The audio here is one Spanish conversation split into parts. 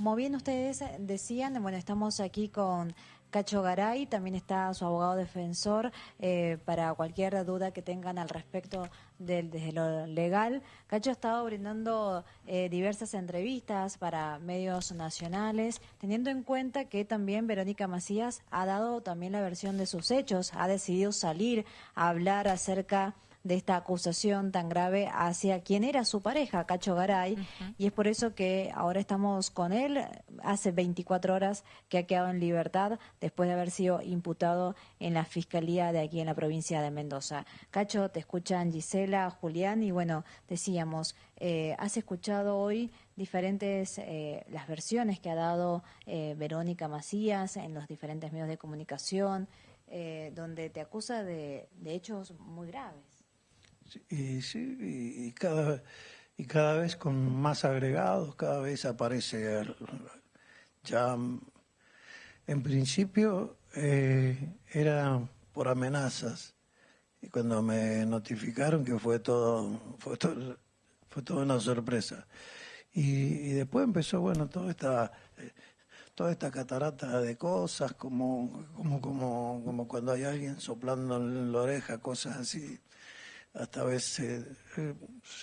Como bien ustedes decían, bueno, estamos aquí con Cacho Garay, también está su abogado defensor eh, para cualquier duda que tengan al respecto del, desde lo legal. Cacho ha estado brindando eh, diversas entrevistas para medios nacionales, teniendo en cuenta que también Verónica Macías ha dado también la versión de sus hechos, ha decidido salir a hablar acerca esta acusación tan grave hacia quien era su pareja, Cacho Garay, y es por eso que ahora estamos con él, hace 24 horas que ha quedado en libertad después de haber sido imputado en la Fiscalía de aquí en la provincia de Mendoza. Cacho, te escuchan Gisela, Julián, y bueno, decíamos, eh, has escuchado hoy diferentes eh, las versiones que ha dado eh, Verónica Macías en los diferentes medios de comunicación, donde te acusa de hechos muy graves. Y, sí, y, cada, y cada vez con más agregados, cada vez aparece ya en principio eh, era por amenazas. Y cuando me notificaron que fue todo fue todo, fue toda una sorpresa. Y, después empezó bueno toda esta toda esta catarata de cosas como como como como cuando hay alguien soplando en la oreja cosas así hasta veces eh,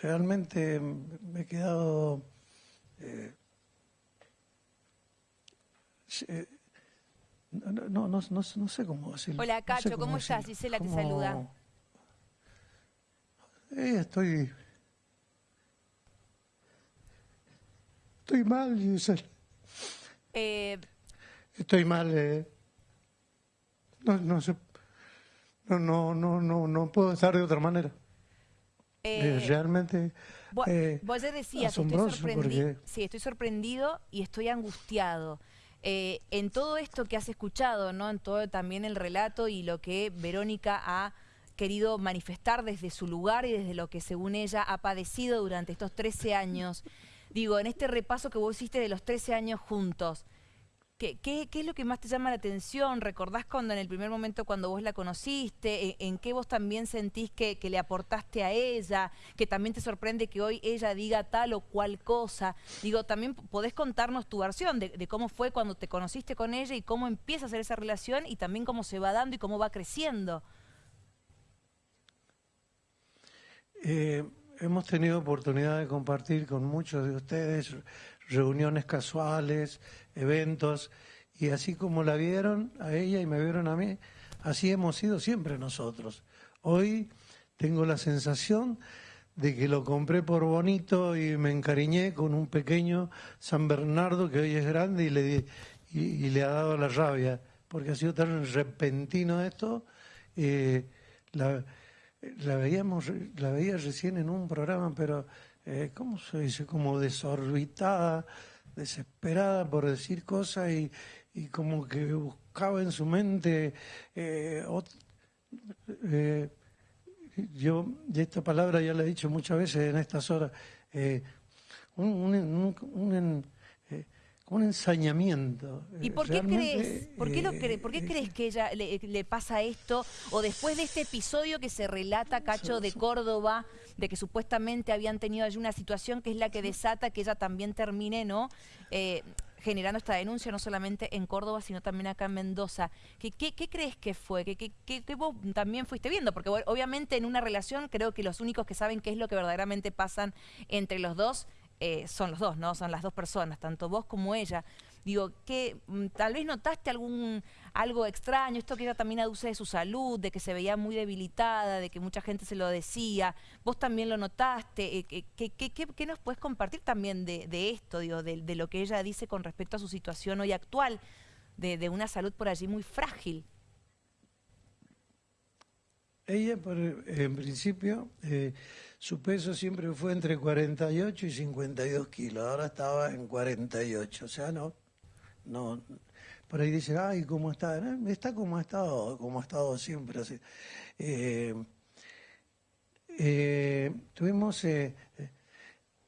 realmente me he quedado eh, no, no, no, no, sé cómo decirlo. Hola Cacho, ¿cómo, estás? Gisela te saluda. Eh, estoy estoy mal, Gisela. Eh... Estoy mal. Eh. No, no sé no, no, no, no, no puedo estar de otra manera. Eh, realmente. Vos, eh, vos decías, estoy sorprendido, sí, estoy sorprendido y estoy angustiado. Eh, en todo esto que has escuchado, ¿no? En todo también el relato y lo que Verónica ha querido manifestar desde su lugar y desde lo que según ella ha padecido durante estos 13 años. Digo, en este repaso que vos hiciste de los 13 años juntos, ¿Qué, ¿Qué, es lo que más te llama la atención? ¿Recordás cuando en el primer momento cuando vos la conociste? ¿En, qué vos también sentís que, le aportaste a ella? ¿Que también te sorprende que hoy ella diga tal o cual cosa? Digo, también podés contarnos tu versión de, cómo fue cuando te conociste con ella y cómo empieza a hacer esa relación y también cómo se va dando y cómo va creciendo. Eh, hemos tenido oportunidad de compartir con muchos de ustedes reuniones casuales, eventos, y así como la vieron a ella y me vieron a mí, así hemos sido siempre nosotros. Hoy tengo la sensación de que lo compré por bonito y me encariñé con un pequeño San Bernardo que hoy es grande y le, y, le ha dado la rabia, porque ha sido tan repentino esto. Eh, la, veíamos, la veía recién en un programa, pero eh, ¿cómo se dice? Como desorbitada, desesperada por decir cosas y, como que buscaba en su mente eh, eh, yo, y esta palabra ya la he dicho muchas veces en estas horas, un, un ensañamiento. ¿Y por qué crees? ¿Por qué, lo ¿Por qué crees que ella le, pasa esto? O después de este episodio que se relata, Cacho, de Córdoba, de que supuestamente habían tenido allí una situación que es la que desata que ella también termine, ¿no? Eh, generando esta denuncia no solamente en Córdoba, sino también acá en Mendoza. ¿Qué, qué, crees que fue? ¿Qué, qué, vos también fuiste viendo? Porque obviamente en una relación creo que los únicos que saben qué es lo que verdaderamente pasan entre los dos eh, son los dos, ¿no? Son las dos personas, tanto vos como ella. Digo, que mm, tal vez notaste algún algo extraño, esto que ella también aduce de su salud, de que se veía muy debilitada, de que mucha gente se lo decía. Vos también lo notaste. Eh, ¿Qué, nos puedes compartir también de, esto, digo, de, lo que ella dice con respecto a su situación hoy actual, de, una salud por allí muy frágil? Ella, por, en principio, eh, su peso siempre fue entre 48 y 52 kilos. Ahora estaba en 48. O sea, no, no. Por ahí dice, ay, ¿cómo está? está como ha estado, como ha estado siempre. Así. Eh, eh, tuvimos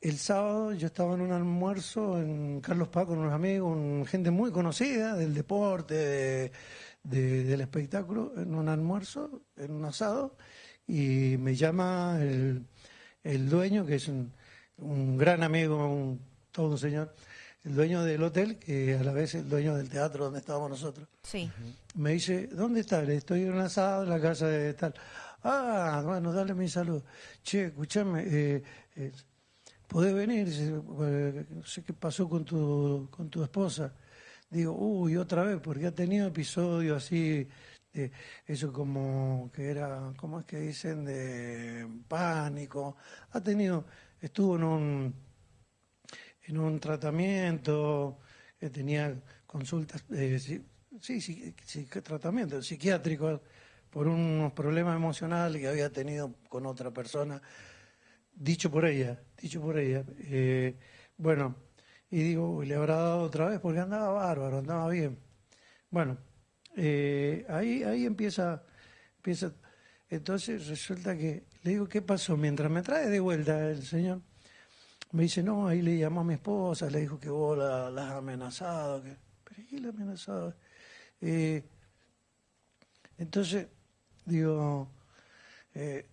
el sábado, yo estaba en un almuerzo en Carlos Paz con unos amigos, gente muy conocida del deporte, del espectáculo en un almuerzo, en un asado, y me llama el, dueño, que es un, gran amigo, todo un señor, el dueño del hotel, que a la vez es el dueño del teatro donde estábamos nosotros. Sí. Me dice, ¿dónde está? Estoy en un asado en la casa de tal. Ah, bueno, dale mi saludo. Che, escúchame, eh, eh, ¿podés venir? No sé qué pasó con tu, con tu esposa. Digo, uy, otra vez, porque ha tenido episodios así, eso como que era, ¿cómo es que dicen? De pánico. Ha tenido, estuvo en un, en un tratamiento, tenía consultas, eh, sí, sí, sí, tratamiento psiquiátrico por unos problemas emocionales que había tenido con otra persona, dicho por ella, dicho por ella. Eh, bueno, y digo, le habrá dado otra vez porque andaba bárbaro, andaba bien. Bueno, eh, ahí, ahí empieza, empieza. Entonces resulta que le digo, ¿qué pasó? Mientras me trae de vuelta el señor, me dice, no, ahí le llamó a mi esposa, le dijo que vos la, has amenazado. Que, ¿Pero qué la amenazado? Eh, entonces, digo, eh,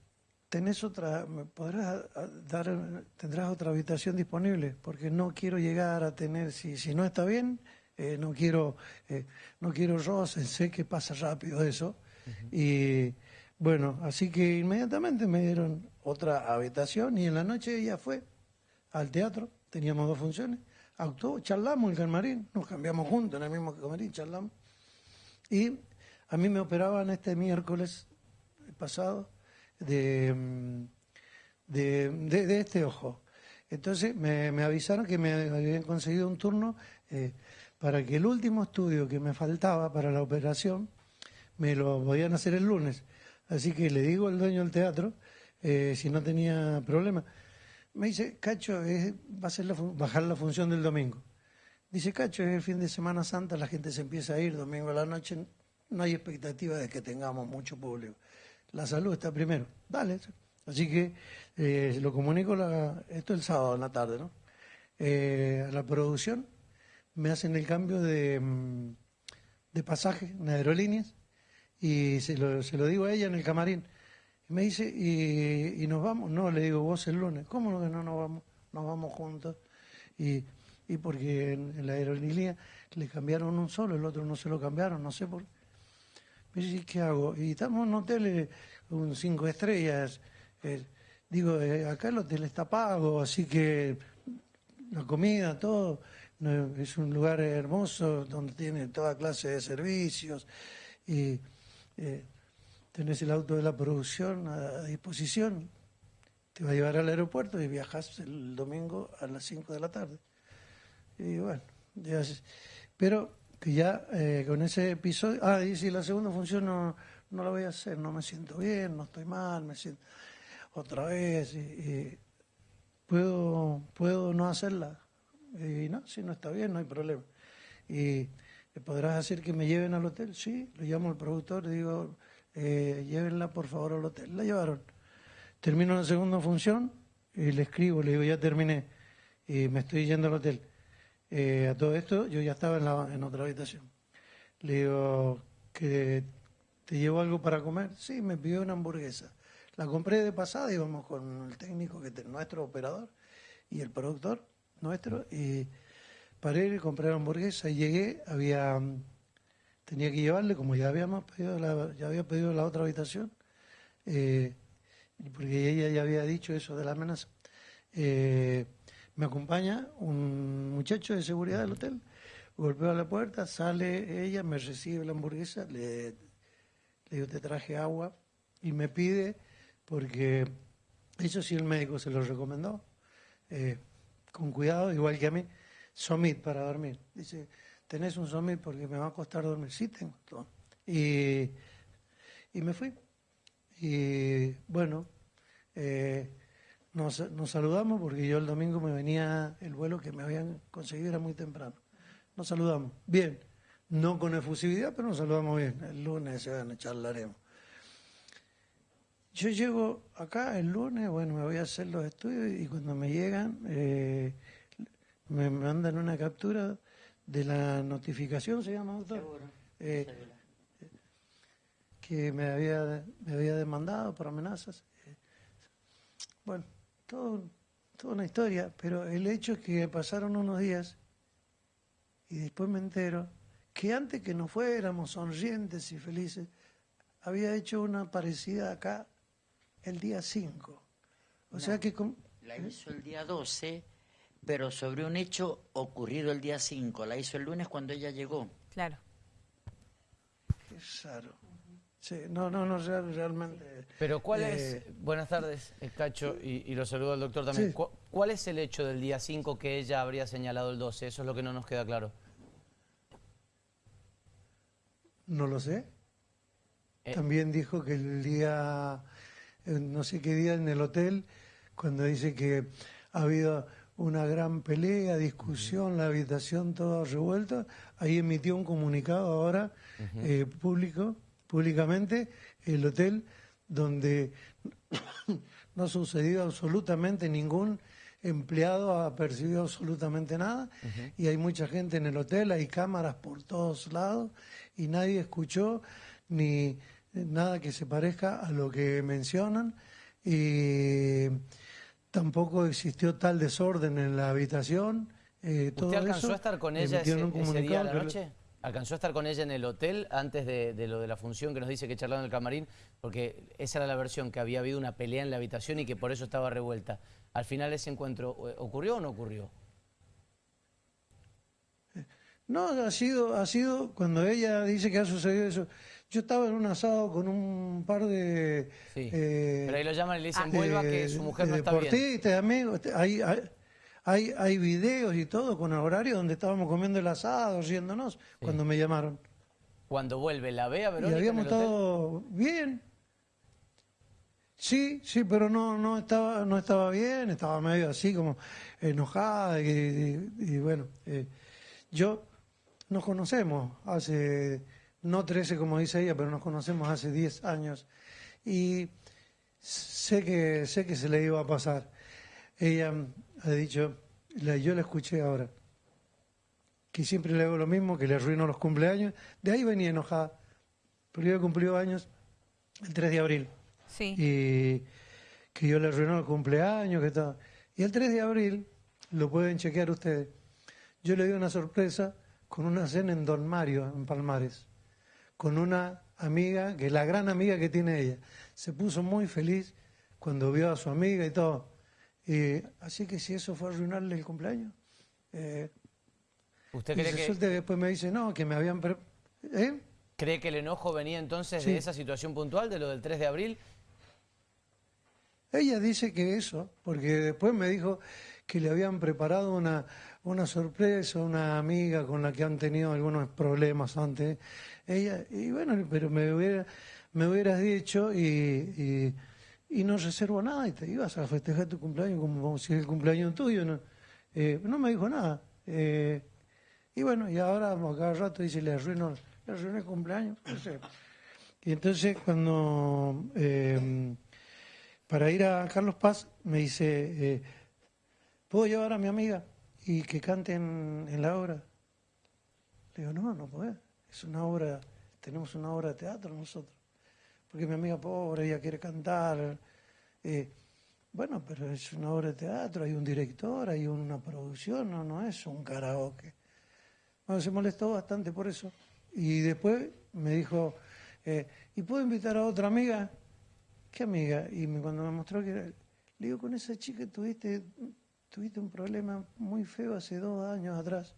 tenés otra, ¿me podrás dar, tendrás otra habitación disponible? Porque no quiero llegar a tener, si, si no está bien, eh, no quiero, eh, no quiero roces, sé que pasa rápido eso. Y bueno, así que inmediatamente me dieron otra habitación y en la noche ella fue al teatro, teníamos dos funciones, actuó, charlamos el camarín, nos cambiamos juntos en el mismo camarín, charlamos. Y a mí me operaban este miércoles pasado de, de, de, este ojo. Entonces me, me, avisaron que me habían conseguido un turno eh, para que el último estudio que me faltaba para la operación me lo podían hacer el lunes. Así que le digo al dueño del teatro eh, si no tenía problema. Me dice, Cacho, va a ser bajar la función del domingo. Dice, Cacho, es el fin de Semana Santa, la gente se empieza a ir domingo a la noche, no hay expectativa de que tengamos mucho público la salud está primero. Dale. Así que eh, lo comunico, la, esto el sábado en la tarde, ¿no? Eh, a la producción me hacen el cambio de, mm, de pasaje en aerolíneas y se lo, se lo digo a ella en el camarín. Y me dice, ¿y, y nos vamos? No, le digo, vos el lunes. ¿Cómo que no nos vamos? Nos vamos juntos. Y, y porque en, la aerolínea le cambiaron un solo, el otro no se lo cambiaron, no sé por qué. Me ¿qué hago? Y estamos en un hotel, eh, un cinco estrellas. Eh, digo, eh, acá el hotel está pago, así que la comida, todo. Es un lugar hermoso donde tiene toda clase de servicios. Y tenés el auto de la producción a, disposición. Te va a llevar al aeropuerto y viajas el domingo a las 5 de la tarde. Y bueno, ya, pero que ya eh, con ese episodio, ah, y si la segunda función no, no la voy a hacer, no me siento bien, no estoy mal, me siento otra vez, y, puedo, puedo no hacerla. Y no, si no está bien, no hay problema. Y podrás hacer que me lleven al hotel, sí, lo llamo al productor, digo, eh, llévenla por favor al hotel. La llevaron. Termino la segunda función y le escribo, le digo, ya terminé, y me estoy yendo al hotel eh, a todo esto, yo ya estaba en, la, en otra habitación. Le digo, ¿que ¿te llevo algo para comer? Sí, me pidió una hamburguesa. La compré de pasada, íbamos con el técnico, que nuestro operador, y el productor nuestro, y paré y compré la hamburguesa y llegué, había tenía que llevarle, como ya habíamos pedido la, ya había pedido la otra habitación, eh, porque ella ya había dicho eso de la amenaza. Eh, me acompaña un muchacho de seguridad del hotel, golpeo a la puerta, sale ella, me recibe la hamburguesa, le, digo, te traje agua y me pide, porque eso sí el médico se lo recomendó, eh, con cuidado, igual que a mí, somit para dormir. Dice, ¿tenés un somit porque me va a costar dormir? Sí, tengo. Y, y me fui. Y bueno, eh, nos, saludamos porque yo el domingo me venía el vuelo que me habían conseguido, era muy temprano. Nos saludamos. Bien, no con efusividad, pero nos saludamos bien. El lunes se van a charlaremos. Yo llego acá el lunes, bueno, me voy a hacer los estudios y cuando me llegan eh, me mandan una captura de la notificación, ¿se llama, doctor? Eh, que me había, me había demandado por amenazas. Bueno, todo, toda una historia, pero el hecho es que pasaron unos días Y después me entero que antes que nos fuéramos sonrientes y felices, había hecho una parecida acá el día 5. O sea que... La hizo el día 12, pero sobre un hecho ocurrido el día 5. La hizo el lunes cuando ella llegó. Claro. Qué raro. Sí, no, no, no, realmente... Pero ¿cuál es, eh, buenas tardes, eh, Cacho, y, lo saludo al doctor también, ¿cuál es el hecho del día 5 que ella habría señalado el 12? Eso es lo que no nos queda claro. No lo sé. Eh. También dijo que el día, no sé qué día en el hotel, cuando dice que ha habido una gran pelea, discusión, la habitación toda revuelta, ahí emitió un comunicado ahora público públicamente el hotel donde no ha sucedido absolutamente ningún empleado ha percibido absolutamente nada. Y hay mucha gente en el hotel, hay cámaras por todos lados y nadie escuchó ni nada que se parezca a lo que mencionan y tampoco existió tal desorden en la habitación. Eh, ¿Usted alcanzó a estar con ella ese, día la noche? ¿Alcanzó a estar con ella en el hotel antes de, lo de la función que nos dice que charlaron en el camarín? Porque esa era la versión, que había habido una pelea en la habitación y que por eso estaba revuelta. ¿Al final ese encuentro eh, ocurrió o no ocurrió? No, ha sido, ha sido cuando ella dice que ha sucedido eso. Yo estaba en un asado con un par de... Sí, eh, pero ahí lo llaman y le dicen, vuelva que su mujer no está bien. amigos, hay, hay, hay videos y todo con horario donde estábamos comiendo el asado, riéndonos, cuando me llamaron. Cuando vuelve, ¿la ve a Verónica Y habíamos estado bien. Sí, sí, pero no, no, estaba, no estaba bien, estaba medio así como enojada y, bueno, eh, yo nos conocemos hace, no 13 como dice ella, pero nos conocemos hace 10 años y sé que, sé que se le iba a pasar. Ella ha dicho, yo la escuché ahora, que siempre le hago lo mismo, que le arruino los cumpleaños. De ahí venía enojada, porque yo cumplió años el 3 de abril. Sí. Y que yo le arruinó el cumpleaños, que todo. Y el 3 de abril, lo pueden chequear ustedes, yo le di una sorpresa con una cena en Don Mario, en Palmares, con una amiga, que es la gran amiga que tiene ella. Se puso muy feliz cuando vio a su amiga y todo. Y, así que si eso fue arruinarle el cumpleaños. Eh, ¿Usted cree que... después me dice, no, que me habían... ¿Eh? ¿Cree que el enojo venía entonces de esa situación puntual, de lo del 3 de abril? Ella dice que eso, porque después me dijo que le habían preparado una, una sorpresa, una amiga con la que han tenido algunos problemas antes. Ella, y bueno, pero me, hubiera, me hubieras dicho y y no reservo nada y te ibas a festejar tu cumpleaños como si es el cumpleaños tuyo. No, eh, no me dijo nada. Eh, y bueno, y ahora cada rato dice, le arruino, le arruiné el cumpleaños. Y entonces cuando, eh, para ir a Carlos Paz, me dice, ¿puedo llevar a mi amiga y que cante en, la obra? Le digo, no, no puede. Es una obra, tenemos una obra de teatro nosotros porque mi amiga pobre, ella quiere cantar. Eh, bueno, pero es una obra de teatro, hay un director, hay una producción, no, no es un karaoke. Bueno, se molestó bastante por eso. Y después me dijo, eh, ¿y puedo invitar a otra amiga? ¿Qué amiga? Y cuando me mostró que era, le digo, con esa chica tuviste, tuviste un problema muy feo hace dos años atrás,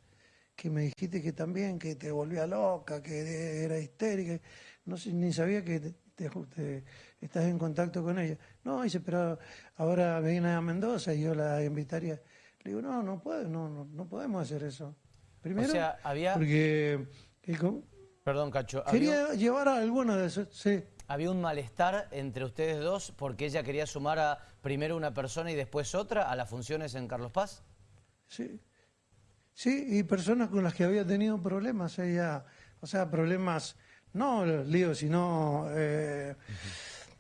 que me dijiste que también, que te volvía loca, que era histérica. No sé, ni sabía que te, estás en contacto con ella. No, dice, pero ahora viene a Mendoza y yo la invitaría. Le digo, no, no puedo, no, no, podemos hacer eso. Primero, había... porque... Perdón, Cacho. Quería llevar a alguna de esos, sí. ¿Había un malestar entre ustedes dos porque ella quería sumar a primero una persona y después otra a las funciones en Carlos Paz? Sí. Sí, y personas con las que había tenido problemas ella, o sea, problemas no lío, sino... Eh,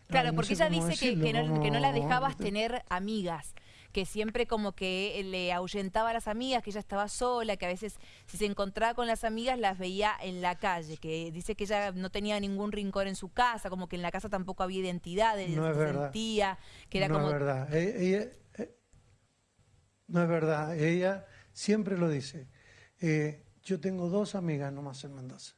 claro, porque ella dice que, no, la dejabas tener amigas que siempre como que le ahuyentaba a las amigas, que ella estaba sola, que a veces si se encontraba con las amigas las veía en la calle, que dice que ella no tenía ningún rincón en su casa, como que en la casa tampoco había identidad, no es verdad. que era no como... Es verdad. E, eh, no es verdad, ella siempre lo dice. Eh, yo tengo dos amigas nomás en Mendoza.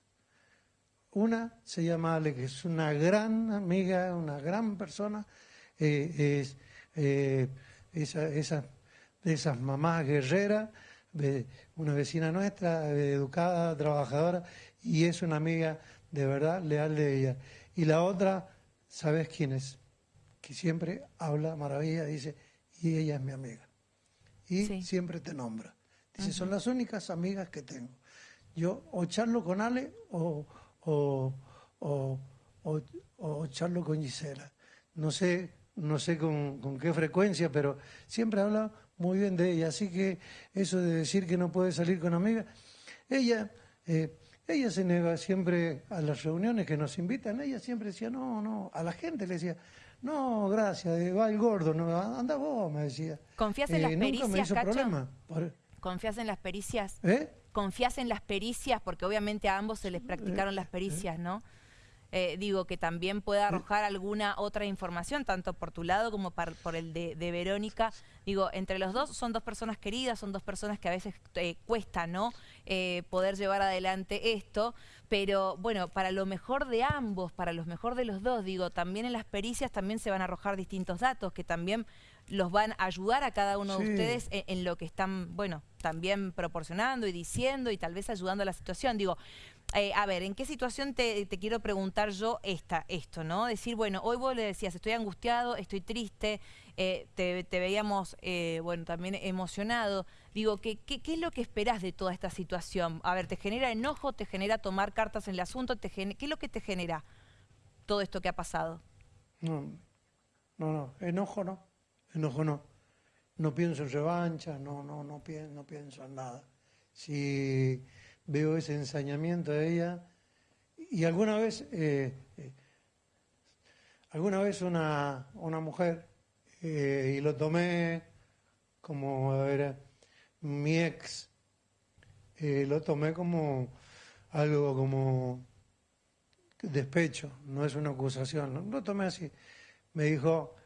Una se llama Ale, que es una gran amiga, una gran persona, eh, es eh, esa, esa, de esas mamás guerreras, de una vecina nuestra, educada, trabajadora, y es una amiga de verdad leal de ella. Y la otra, ¿sabes quién es? Que siempre habla maravilla, dice, y ella es mi amiga. Y siempre te nombra. Dice, son las únicas amigas que tengo. Yo o charlo con Ale o, o, o, charlo con Gisela. No sé, no sé con, qué frecuencia, pero siempre habla muy bien de ella. Así que eso de decir que no puede salir con amigas, ella, eh, ella se niega siempre a las reuniones que nos invitan. Ella siempre decía, no, no, a la gente le decía, no, gracias, eh, va el gordo, no, anda vos, me decía. ¿Confías en las pericias, nunca me hizo problema. ¿Confías en las pericias? ¿Eh? ¿Confías en las pericias? Porque obviamente a ambos se les practicaron las pericias, ¿no? Eh, digo, que también pueda arrojar alguna otra información, tanto por tu lado como por el de, Verónica. Digo, entre los dos son dos personas queridas, son dos personas que a veces eh, cuesta, ¿no? Eh, poder llevar adelante esto, pero bueno, para lo mejor de ambos, para lo mejor de los dos, digo, también en las pericias también se van a arrojar distintos datos que también los van a ayudar a cada uno de ustedes en, lo que están, bueno, también proporcionando y diciendo y tal vez ayudando a la situación. Digo, eh, a ver, ¿en qué situación te, quiero preguntar yo esta, esto, no? Decir, bueno, hoy vos le decías, estoy angustiado, estoy triste, eh, te, veíamos, eh, bueno, también emocionado. Digo, ¿qué, ¿qué, es lo que esperás de toda esta situación? A ver, ¿te genera enojo, te genera tomar cartas en el asunto? ¿Qué es lo que te genera todo esto que ha pasado? No, no, no, enojo no, enojo no. No pienso en revancha, no, no, no, pienso, no pienso en nada. Si veo ese ensañamiento de ella. Y alguna vez, eh, eh, alguna vez una, una mujer, eh, y lo tomé como era mi ex, lo tomé como algo como despecho, no es una acusación, lo tomé así. Me dijo,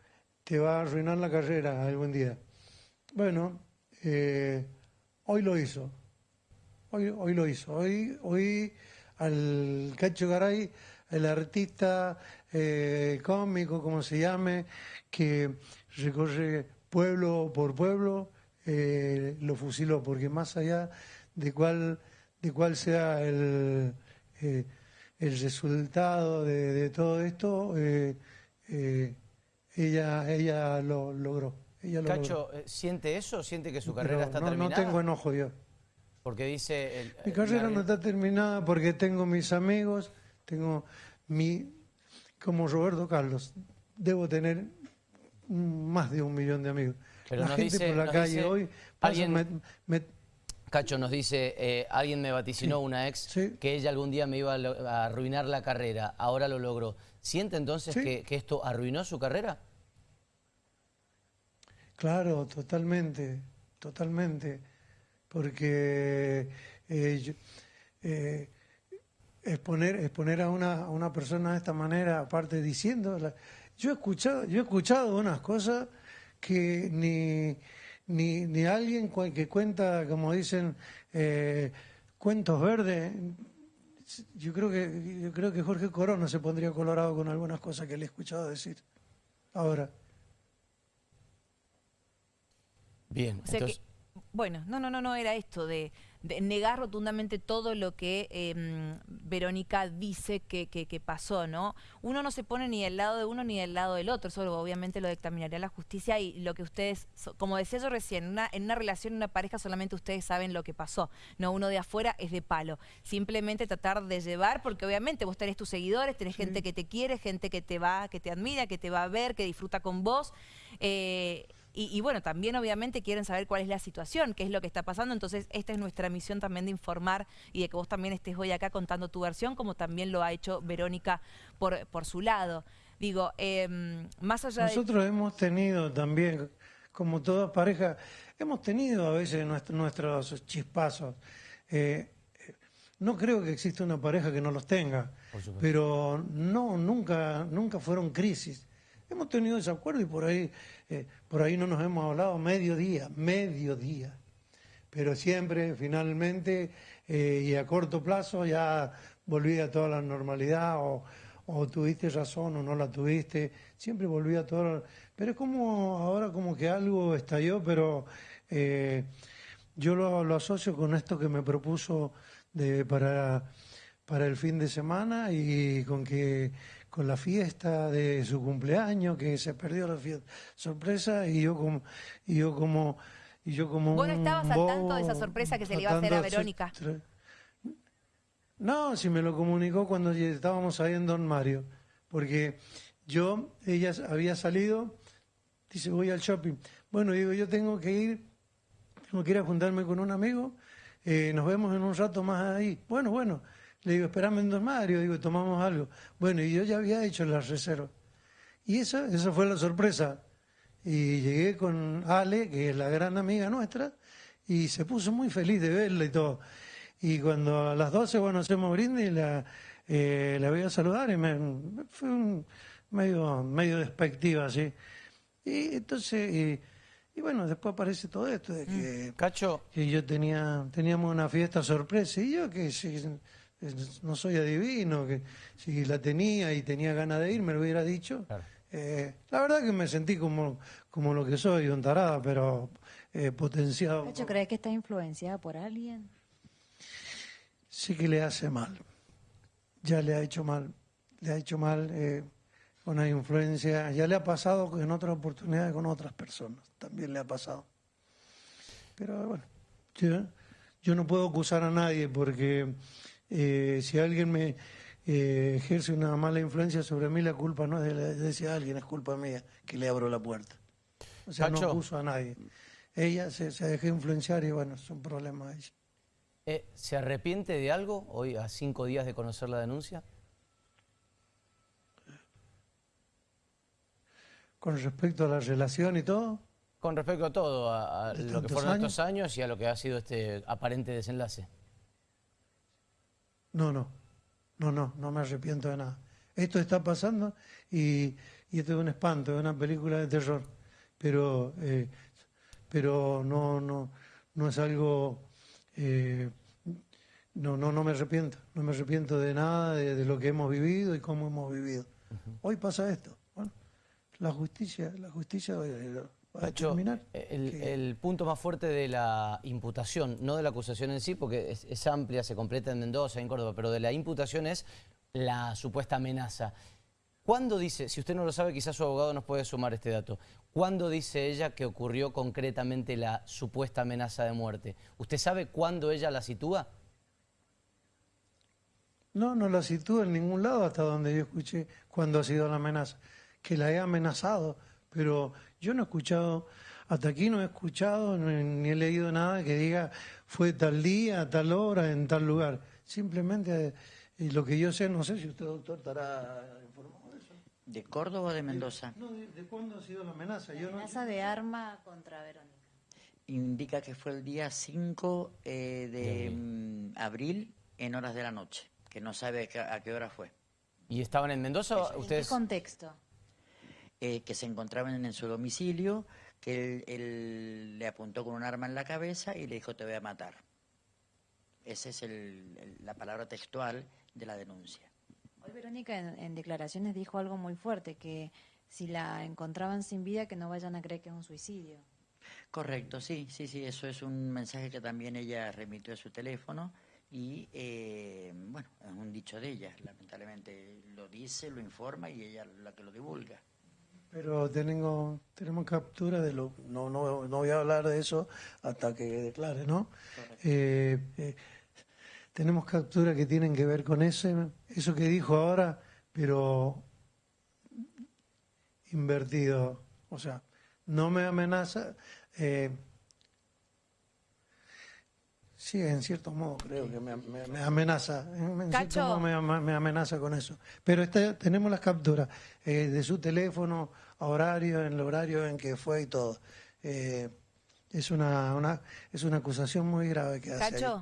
te va a arruinar la carrera algún día. Bueno, hoy lo hizo Hoy, lo hizo. Hoy, hoy al Cacho Garay, el artista eh, cómico, como se llame, que recorre pueblo por pueblo, eh, lo fusiló, porque más allá de cuál, de cuál sea el, eh, el resultado de, todo esto, ella, ella lo logró. Cacho, ¿siente eso? ¿Siente que su carrera está terminada? No tengo enojo, Dios. Porque dice... mi carrera no está terminada porque tengo mis amigos, tengo mi... Como Roberto Carlos, debo tener más de un millón de amigos. Pero la gente por la calle hoy... Cacho nos dice, eh, alguien me vaticinó, una ex, que ella algún día me iba a, arruinar la carrera, ahora lo logró. ¿Siente entonces que, que esto arruinó su carrera? Claro, totalmente, totalmente porque eh, eh, exponer, exponer a, una, a una persona de esta manera, aparte diciendo, yo he escuchado, yo he escuchado unas cosas que ni, ni, ni alguien que cuenta, como dicen, eh, cuentos verdes, yo creo que yo creo que Jorge Corona se pondría colorado con algunas cosas que le he escuchado decir. Ahora. Bien, entonces... Bueno, no, no, no, no era esto de, negar rotundamente todo lo que em, Verónica dice que, que, pasó, ¿no? Uno no se pone ni del lado de uno ni del lado del otro, eso obviamente lo dictaminaría la justicia y lo que ustedes, como decía yo recién, una, en una relación, en una pareja solamente ustedes saben lo que pasó, no uno de afuera es de palo. Simplemente tratar de llevar, porque obviamente vos tenés tus seguidores, tenés gente que te quiere, gente que te va, que te admira, que te va a ver, que disfruta con vos. Eh, y, bueno, también obviamente quieren saber cuál es la situación, qué es lo que está pasando. Entonces, esta es nuestra misión también de informar y de que vos también estés hoy acá contando tu versión, como también lo ha hecho Verónica por, por su lado. Digo, em, más allá Nosotros hemos tenido también, como toda pareja, hemos tenido a veces nuestros chispazos. Eh, no creo que exista una pareja que no los tenga, pero no, nunca, nunca fueron crisis. Hemos tenido ese acuerdo y por ahí, eh, por ahí no nos hemos hablado medio día, medio día. Pero siempre, finalmente, eh, y a corto plazo ya volvía a toda la normalidad o, tuviste razón o no la tuviste, siempre volvía a todo. Pero es como ahora como que algo estalló, pero eh, yo lo, lo, asocio con esto que me propuso de, para, para el fin de semana y con que con la fiesta de su cumpleaños, que se perdió la fiesta sorpresa, y yo como, y yo como, y yo como ¿Vos no estabas al tanto de esa sorpresa que se le iba a hacer a Verónica? No, si me lo comunicó cuando estábamos ahí en Don Mario, porque yo, ella había salido, dice, voy al shopping. Bueno, digo, yo tengo que ir, tengo que ir a juntarme con un amigo, eh, nos vemos en un rato más ahí. Bueno, bueno, le digo, espérame en Don Mario, digo, tomamos algo. Bueno, y yo ya había hecho la reserva. Y esa, esa fue la sorpresa. Y llegué con Ale, que es la gran amiga nuestra, y se puso muy feliz de verla y todo. Y cuando a las 12, bueno, hacemos brindis, la, eh, la voy a saludar y me, fue un medio, medio despectiva, así. Y entonces, y, bueno, después aparece todo esto de que, mm. Cacho. que yo tenía, teníamos una fiesta sorpresa y yo que no soy adivino, que si la tenía y tenía ganas de ir, me lo hubiera dicho. Eh, la verdad que me sentí como, como lo que soy, un tarada, pero eh, potenciado. ¿crees que está influenciada por alguien? Sí que le hace mal. Ya le ha hecho mal. Le ha hecho mal eh, una influencia. Ya le ha pasado en otras oportunidades con otras personas. También le ha pasado. Pero bueno, yo, yo no puedo acusar a nadie porque eh, si alguien me eh, ejerce una mala influencia sobre mí, la culpa no es de, ese alguien, es culpa mía que le abro la puerta. O sea, no acuso a nadie. Ella se, se dejó influenciar y bueno, es un problema de ella. Eh, ¿Se arrepiente de algo hoy a cinco días de conocer la denuncia? Con respecto a la relación y todo. Con respecto a todo, a, lo que fueron estos años y a lo que ha sido este aparente desenlace. No, no, no, no, no me arrepiento de nada. Esto está pasando y, esto es un espanto, es una película de terror, pero, eh, pero no, no, no es algo, eh, no, no, no me arrepiento, no me arrepiento de nada de, lo que hemos vivido y cómo hemos vivido. Hoy pasa esto, bueno, la justicia, la justicia el, punto más fuerte de la imputación, no de la acusación en sí, porque es, amplia, se completa en Mendoza, en Córdoba, pero de la imputación es la supuesta amenaza. ¿Cuándo dice, si usted no lo sabe, quizás su abogado nos puede sumar este dato, ¿cuándo dice ella que ocurrió concretamente la supuesta amenaza de muerte? ¿Usted sabe cuándo ella la sitúa? No, no la sitúa en ningún lado hasta donde yo escuché cuándo ha sido la amenaza. Que la he amenazado, pero yo no he escuchado, hasta aquí no he escuchado ni he leído nada que diga fue tal día, tal hora, en tal lugar. Simplemente eh, lo que yo sé, no sé si usted, doctor, estará informado de eso. ¿De Córdoba o de Mendoza? no, de, cuándo ha sido la amenaza? La amenaza de arma contra Verónica. Indica que fue el día 5 eh, de mm, abril en horas de la noche, que no sabe a qué hora fue. ¿Y estaban en Mendoza? ¿Ustedes... ¿En qué contexto? Eh, que se encontraban en su domicilio, que él, le apuntó con un arma en la cabeza y le dijo te voy a matar. Esa es la palabra textual de la denuncia. Hoy Verónica en, declaraciones dijo algo muy fuerte, que si la encontraban sin vida que no vayan a creer que es un suicidio. Correcto, sí, sí, sí, eso es un mensaje que también ella remitió a su teléfono y eh, bueno, es un dicho de ella, lamentablemente lo dice, lo informa y ella la que lo divulga. Pero tengo, tenemos captura de lo... No, no, no voy a hablar de eso hasta que declare, ¿no? Eh, eh, tenemos captura que tienen que ver con ese, eso que dijo ahora, pero invertido. O sea, no me amenaza... Eh, Sí, en cierto modo creo que me, amenaza, en cierto modo me, amenaza con eso. Pero este, tenemos las capturas de su teléfono, horario, en el horario en que fue y todo. Eh, es una, una, es una acusación muy grave que hace. Cacho,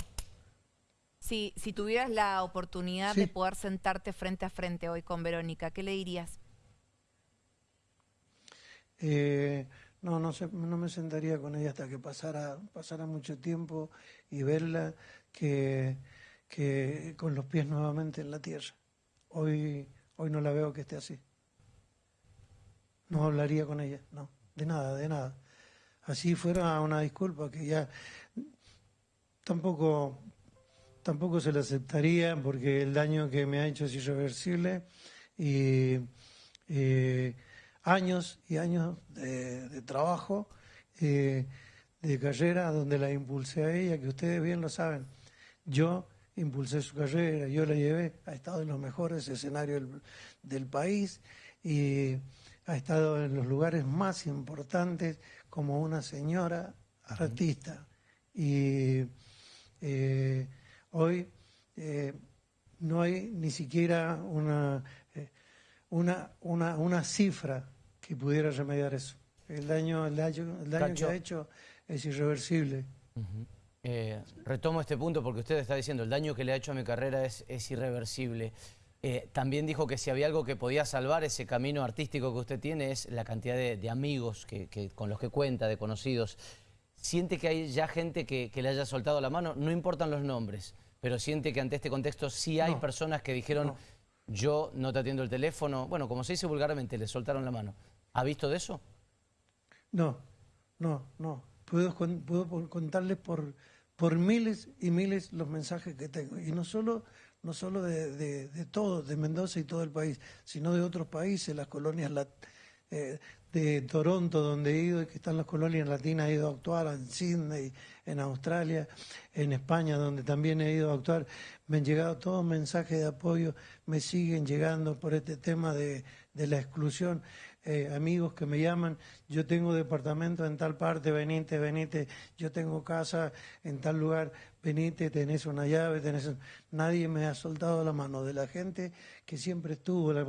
si, si tuvieras la oportunidad de poder sentarte frente a frente hoy con Verónica, ¿qué le dirías? Eh, no, no, no me sentaría con ella hasta que pasara, pasara mucho tiempo y verla. que, que con los pies nuevamente en la tierra. Hoy, hoy no la veo que esté así. No hablaría con ella, no, de nada, de nada. Así fuera una disculpa que ya tampoco, tampoco se la aceptaría porque el daño que me ha hecho es irreversible y eh, años y años de, trabajo, eh, de carrera, donde la impulsé a ella, que ustedes bien lo saben. Yo impulsé su carrera, yo la llevé, ha estado en los mejores escenarios del, país y ha estado en los lugares más importantes como una señora artista. Y eh, hoy eh, no hay ni siquiera una, eh, una, una, una, cifra que pudiera remediar eso. El daño, el daño, el daño que ha hecho es irreversible. Eh, retomo este punto porque usted está diciendo el daño que le ha hecho a mi carrera es, irreversible. Eh, también dijo que si había algo que podía salvar ese camino artístico que usted tiene es la cantidad de, amigos que, con los que cuenta, de conocidos. ¿Siente que hay ya gente que, le haya soltado la mano? No importan los nombres, pero siente que ante este contexto sí hay personas que dijeron yo no te atiendo el teléfono. Bueno, como se dice vulgarmente, le soltaron la mano. ¿Ha visto de eso? No, no, no. Puedo, puedo contarles por, por miles y miles los mensajes que tengo. Y no solo, no solo de, de, de todo, de Mendoza y todo el país, sino de otros países, las colonias eh, de Toronto, donde he ido, que están las colonias latinas, he ido a actuar en Sydney, en Australia, en España, donde también he ido a actuar. Me han llegado todos mensajes de apoyo, me siguen llegando por este tema de la exclusión. Eh, amigos que me llaman, yo tengo departamento en tal parte, venite, venite, yo tengo casa en tal lugar, venite, tenés una llave, tenés... Nadie me ha soltado la mano de la gente que siempre estuvo, la...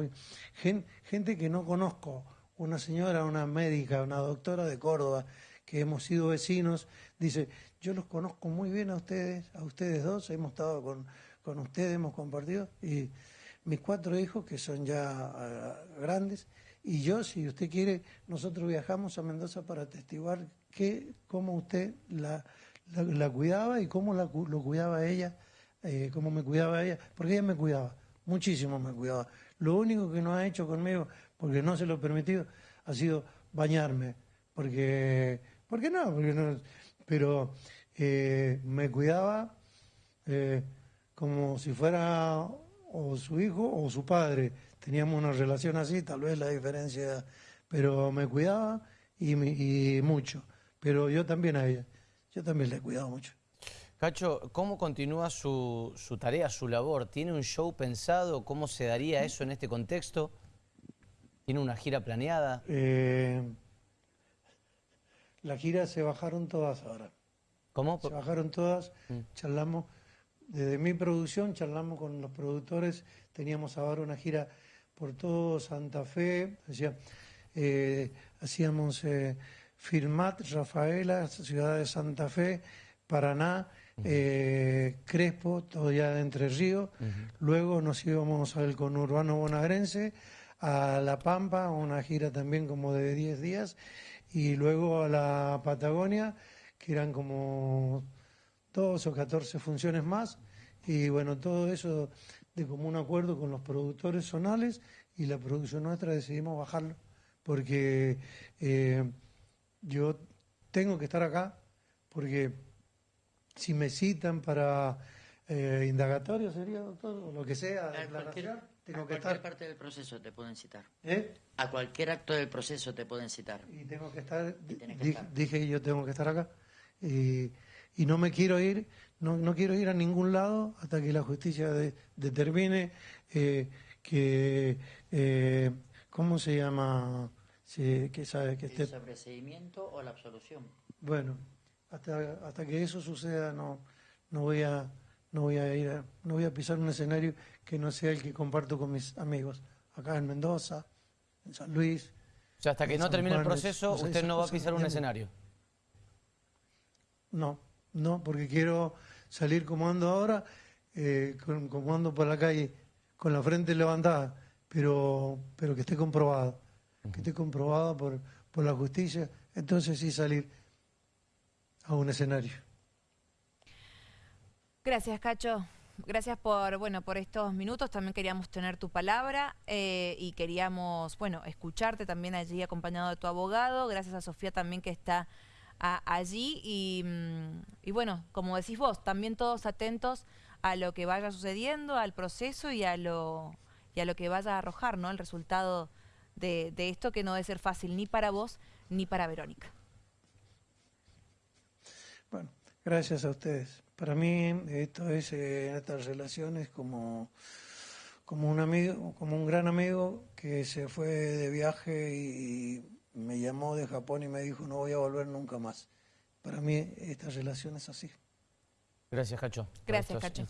gente, que no conozco, una señora, una médica, una doctora de Córdoba, que hemos sido vecinos, dice, yo los conozco muy bien a ustedes, a ustedes dos, hemos estado con, con ustedes, hemos compartido, y mis cuatro hijos, que son ya ah, grandes, y yo, si usted quiere, nosotros viajamos a Mendoza para atestiguar que, cómo usted la, la, cuidaba y cómo la, lo cuidaba ella, eh, cómo me cuidaba ella, porque ella me cuidaba, muchísimo me cuidaba. Lo único que no ha hecho conmigo, porque no se lo he permitido, ha sido bañarme, porque, porque no, porque no pero eh, me cuidaba eh, como si fuera o su hijo o su padre teníamos una relación así, tal vez la diferencia, pero me cuidaba y, mucho. Pero yo también a ella, yo también le he cuidado mucho. Cacho, ¿cómo continúa su, tarea, su labor? ¿Tiene un show pensado? ¿Cómo se daría eso en este contexto? ¿Tiene una gira planeada? Eh, la gira se bajaron todas ahora. ¿Cómo? Se bajaron todas, mm. charlamos, desde mi producción charlamos con los productores, teníamos ahora una gira por todo Santa Fe, eh, hacíamos eh, Firmat, Rafaela, ciudad de Santa Fe, Paraná, eh, Crespo, todo ya de Entre Ríos. Luego nos íbamos al conurbano bonaerense, a La Pampa, una gira también como de 10 días, y luego a la Patagonia, que eran como 12 o 14 funciones más. Y bueno, todo eso de común acuerdo con los productores zonales y la producción nuestra decidimos bajarlo porque eh, yo tengo que estar acá porque si me citan para eh, indagatorio sería doctor o lo que sea declaración tengo a que cualquier parte del proceso te pueden citar. ¿Eh? a cualquier acto del proceso te pueden citar. Y tengo que estar, dije, que yo tengo que estar acá. Y, y no me quiero ir no, no quiero ir a ningún lado hasta que la justicia determine eh, que, eh, ¿cómo se llama? que sabe que esté... ¿El sobreseimiento o la absolución? Bueno, hasta, hasta que eso suceda no, no voy a no voy a ir no voy a pisar un escenario que no sea el que comparto con mis amigos acá en Mendoza, en San Luis. O sea, hasta que no termine el proceso, usted no va a pisar un escenario. No, no, porque quiero salir como ando ahora, eh, como ando por la calle con la frente levantada, pero, pero que esté comprobado, que esté comprobado por, por la justicia, entonces sí salir a un escenario. Gracias, Cacho. Gracias por, bueno, por estos minutos. También queríamos tener tu palabra eh, y queríamos, bueno, escucharte también allí acompañado de tu abogado. Gracias a Sofía también que está allí. Y, mm, y, bueno, como decís vos, también todos atentos a lo que vaya sucediendo, al proceso y a lo, y a lo que vaya a arrojar, ¿no? El resultado de, de esto que no debe ser fácil ni para vos ni para Verónica. Bueno, gracias a ustedes. Para mí esto es eh, estas relaciones como, como un amigo, como un gran amigo que se fue de viaje y, me llamó de Japón y me dijo no voy a volver nunca más. Para mí esta relación es así. Gracias, Cacho. Gracias, Cacho.